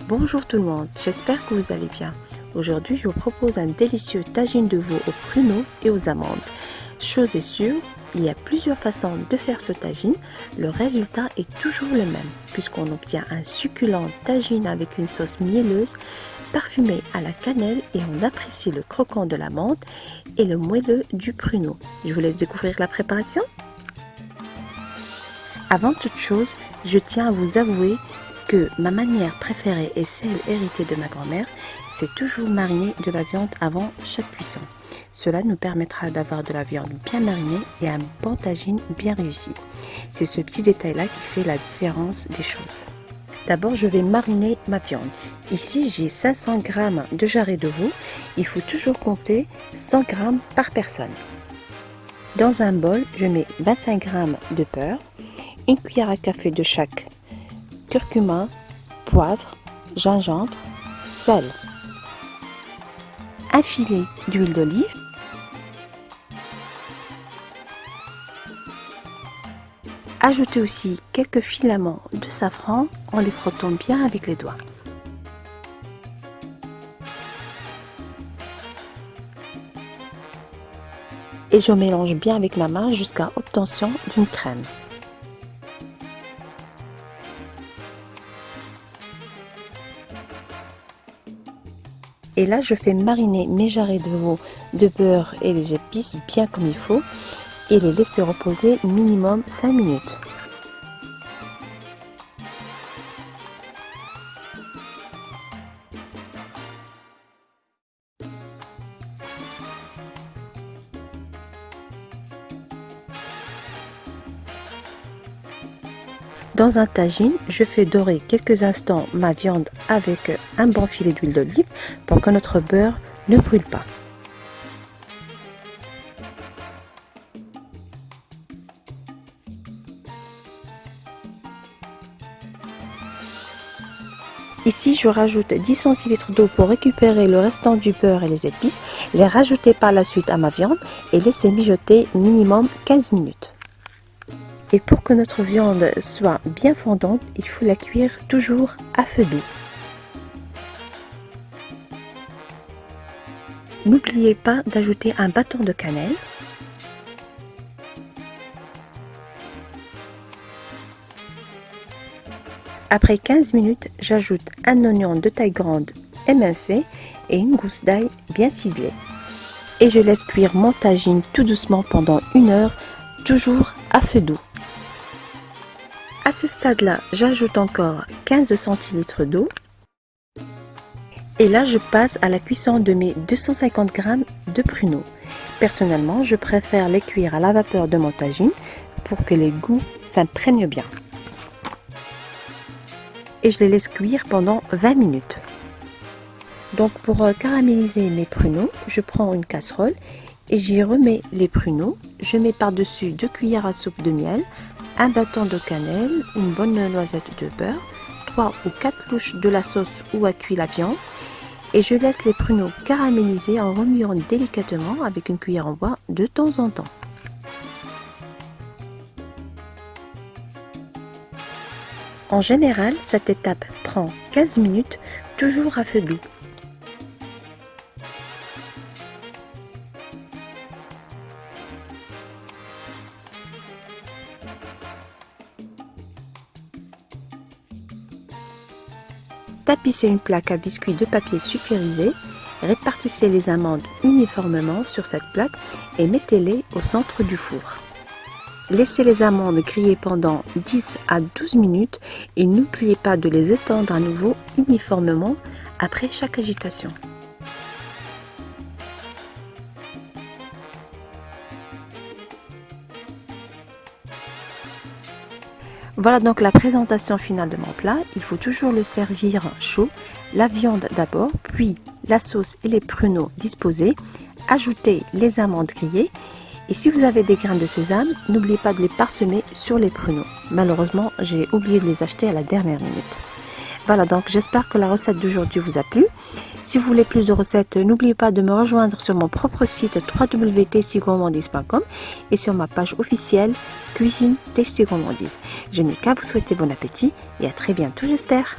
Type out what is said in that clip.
Bonjour tout le monde, j'espère que vous allez bien. Aujourd'hui, je vous propose un délicieux tagine de veau aux pruneaux et aux amandes. Chose est sûre, il y a plusieurs façons de faire ce tagine. Le résultat est toujours le même, puisqu'on obtient un succulent tagine avec une sauce mielleuse, parfumée à la cannelle et on apprécie le croquant de l'amande et le moelleux du pruneau. Je vous laisse découvrir la préparation. Avant toute chose, je tiens à vous avouer ma manière préférée est celle héritée de ma grand-mère, c'est toujours mariner de la viande avant chaque cuisson. Cela nous permettra d'avoir de la viande bien marinée et un bon bien réussi. C'est ce petit détail-là qui fait la différence des choses. D'abord, je vais mariner ma viande. Ici, j'ai 500 g de jarret de veau. Il faut toujours compter 100 g par personne. Dans un bol, je mets 25 g de beurre, une cuillère à café de chaque curcuma, poivre, gingembre, sel, un filet d'huile d'olive, Ajoutez aussi quelques filaments de safran en les frottant bien avec les doigts. Et je mélange bien avec ma main jusqu'à obtention d'une crème. Et là, je fais mariner mes jarrets de veau de beurre et les épices bien comme il faut et les laisser reposer minimum 5 minutes. Dans un tagine, je fais dorer quelques instants ma viande avec un bon filet d'huile d'olive pour que notre beurre ne brûle pas. Ici, je rajoute 10 centilitres d'eau pour récupérer le restant du beurre et les épices, les rajouter par la suite à ma viande et laisser mijoter minimum 15 minutes. Et pour que notre viande soit bien fondante, il faut la cuire toujours à feu doux. N'oubliez pas d'ajouter un bâton de cannelle. Après 15 minutes, j'ajoute un oignon de taille grande émincé et une gousse d'ail bien ciselée. Et je laisse cuire mon tagine tout doucement pendant une heure, toujours à feu doux. À ce stade-là, j'ajoute encore 15 centilitres d'eau. Et là, je passe à la cuisson de mes 250 g de pruneaux. Personnellement, je préfère les cuire à la vapeur de mon tagine pour que les goûts s'imprègnent bien. Et je les laisse cuire pendant 20 minutes. Donc pour euh, caraméliser mes pruneaux, je prends une casserole et j'y remets les pruneaux. Je mets par-dessus 2 cuillères à soupe de miel, un bâton de cannelle, une bonne noisette de beurre, 3 ou 4 louches de la sauce ou à cuire la viande et je laisse les pruneaux caraméliser en remuant délicatement avec une cuillère en bois de temps en temps. En général, cette étape prend 15 minutes, toujours à. Tapissez une plaque à biscuits de papier sulfurisé, répartissez les amandes uniformément sur cette plaque et mettez-les au centre du four. Laissez les amandes griller pendant 10 à 12 minutes et n'oubliez pas de les étendre à nouveau uniformément après chaque agitation. Voilà donc la présentation finale de mon plat. Il faut toujours le servir chaud. La viande d'abord, puis la sauce et les pruneaux disposés. Ajoutez les amandes grillées. Et si vous avez des grains de sésame, n'oubliez pas de les parsemer sur les pruneaux. Malheureusement, j'ai oublié de les acheter à la dernière minute. Voilà donc j'espère que la recette d'aujourd'hui vous a plu. Si vous voulez plus de recettes, n'oubliez pas de me rejoindre sur mon propre site www.tastygourmandise.com et sur ma page officielle Cuisine Tasty Je n'ai qu'à vous souhaiter bon appétit et à très bientôt j'espère.